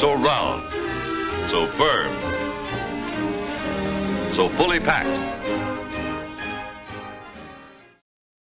So round, so firm, so fully packed.